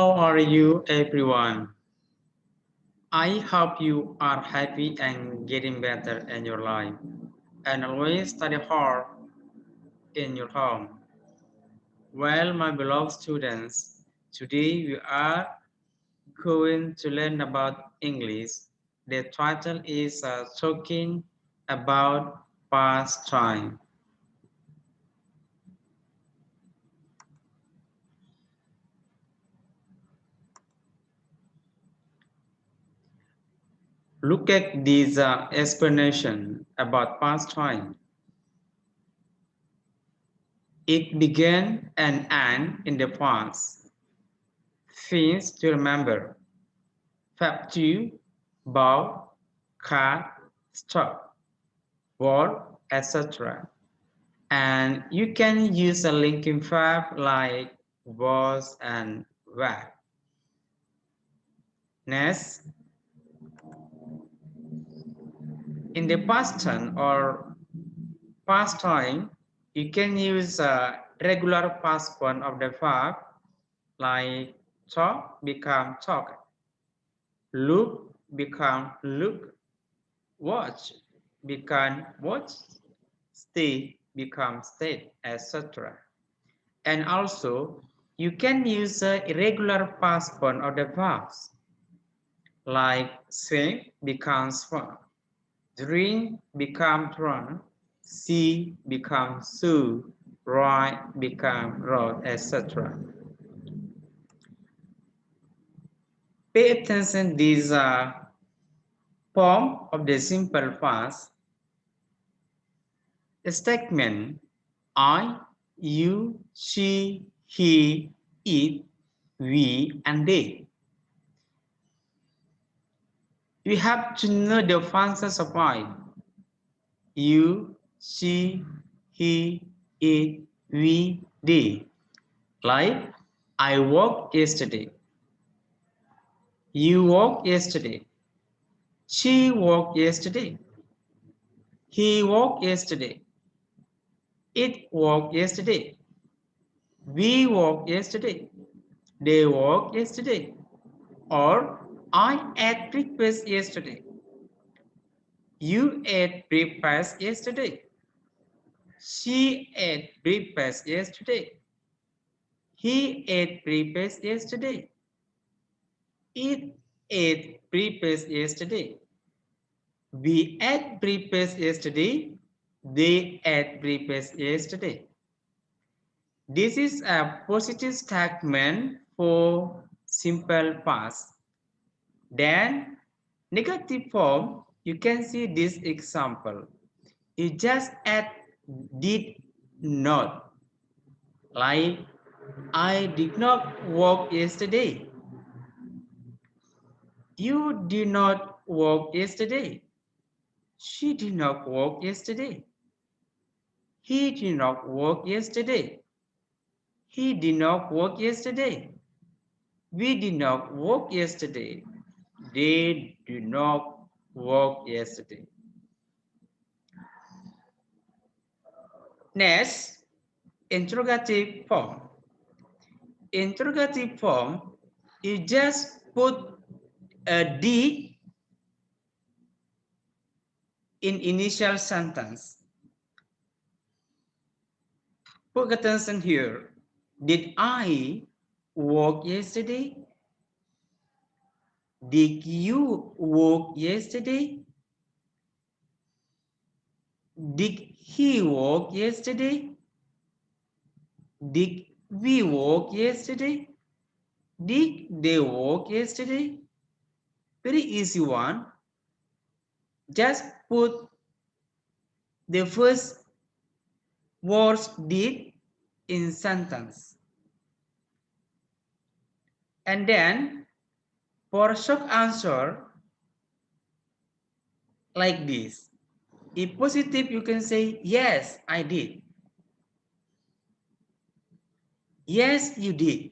How are you, everyone? I hope you are happy and getting better in your life and always study hard in your home. Well, my beloved students, today we are going to learn about English. The title is uh, talking about past time. Look at this uh, explanation about past time. It began and end in the past. Things to remember. Fab to, bow, car, stop, wall, etc. And you can use a linking verb like was and were. Next, in the past tense or past time, you can use a regular past form of the verb like talk become talk, look become look, watch become watch, stay become stay, etc. And also, you can use a irregular past form of the verbs like swim becomes swim drink become drunk, see become sue, write become wrote, etc. Pay attention, these are form of the simple past. Statement I, you, she, he, it, we, and they. You have to know the functions of I. You, she, he, it, we, they. Like, I walked yesterday. You walked yesterday. She walked yesterday. He walked yesterday. It walked yesterday. We walked yesterday. They walked yesterday. Or I ate breakfast yesterday. You ate breakfast yesterday. She ate breakfast yesterday. He ate breakfast yesterday. It ate breakfast yesterday. We ate breakfast yesterday. They ate breakfast yesterday. This is a positive statement for simple past. Then negative form, you can see this example. You just add did not. Like, I did not work yesterday. You did not work yesterday. She did not work yesterday. He did not work yesterday. He did not work yesterday. We did not work yesterday. They do not work yesterday. Next, interrogative form. Interrogative form, you just put a D in initial sentence. Put attention here. Did I work yesterday? Did you work yesterday? Did he work yesterday? Did we work yesterday? Did they work yesterday? Very easy one. Just put the first words did in sentence. And then for short answer, like this. If positive, you can say, yes, I did. Yes, you did.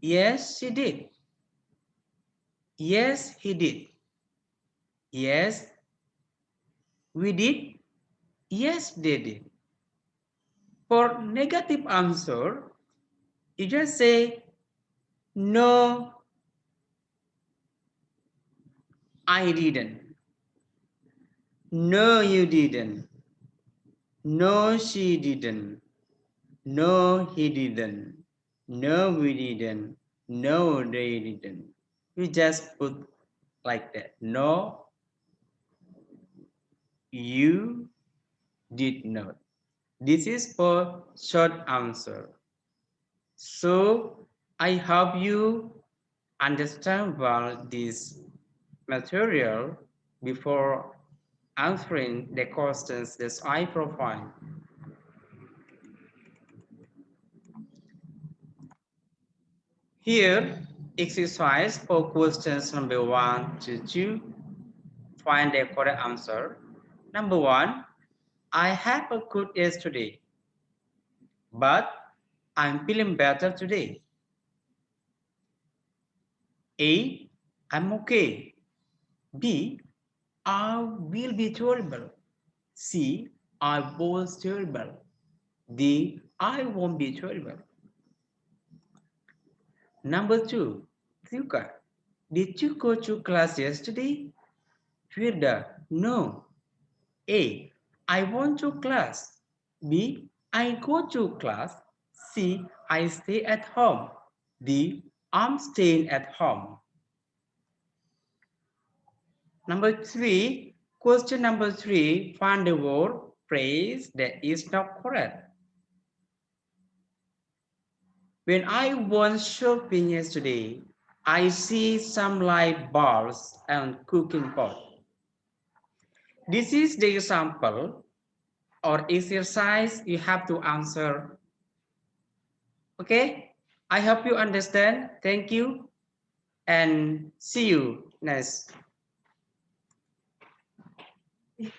Yes, she did. Yes, he did. Yes, we did. Yes, they did. For negative answer, you just say No, I didn't. No, you didn't. No, she didn't. No, he didn't. No, we didn't. No, they didn't. You just put like that. No, you did not. This is for short answer. So I hope you understand well this material before answering the questions that I provide. Here, exercise for questions number one to two. Find the correct answer. Number one, I have a good yesterday, but I'm feeling better today. A, I'm okay. B, I will be terrible. C, I was terrible. D, I won't be terrible. Number two, Yuka, did you go to class yesterday? Firda, no. A, I want to class. B, I go to class. C, I stay at home. D, I'm staying at home. Number three, question number three, find the word phrase that is not correct. When I went shopping yesterday, I see some light bulbs and cooking pot. This is the example or exercise you have to answer. Okay, I hope you understand. Thank you and see you next. Ih,